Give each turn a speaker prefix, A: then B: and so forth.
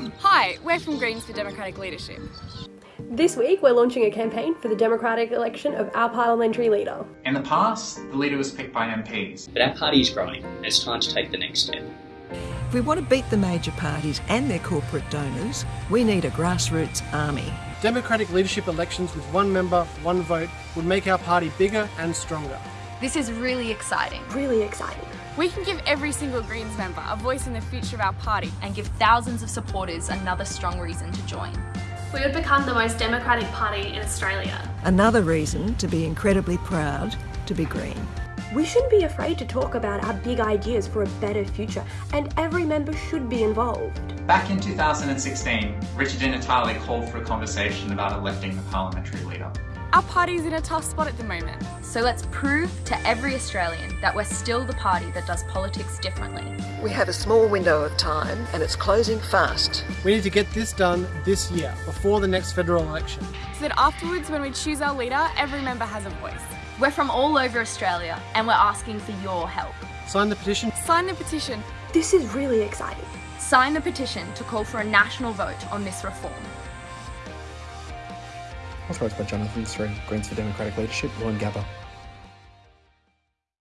A: Hi, we're from Greens for Democratic Leadership.
B: This week, we're launching a campaign for the democratic election of our parliamentary leader.
C: In the past, the leader was picked by MPs.
D: But our party is growing, and it's time to take the next step.
E: If we want to beat the major parties and their corporate donors, we need a grassroots army.
F: Democratic leadership elections with one member, one vote would make our party bigger and stronger.
G: This is really exciting.
B: Really exciting.
A: We can give every single Greens member a voice in the future of our party
G: and give thousands of supporters another strong reason to join.
H: We would become the most democratic party in Australia.
E: Another reason to be incredibly proud to be Green.
B: We shouldn't be afraid to talk about our big ideas for a better future, and every member should be involved.
C: Back in 2016, Richard Di Natale called for a conversation about electing the parliamentary leader.
A: Our party's in a tough spot at the moment.
G: So let's prove to every Australian that we're still the party that does politics differently.
E: We have a small window of time and it's closing fast.
F: We need to get this done this year, before the next federal election.
A: So that afterwards, when we choose our leader, every member has a voice.
G: We're from all over Australia and we're asking for your help.
F: Sign the petition.
A: Sign the petition.
B: This is really exciting.
G: Sign the petition to call for a national vote on this reform.
I: Authorised by Jonathan Sri, Greens for Democratic Leadership, Lauren Woolloongabba.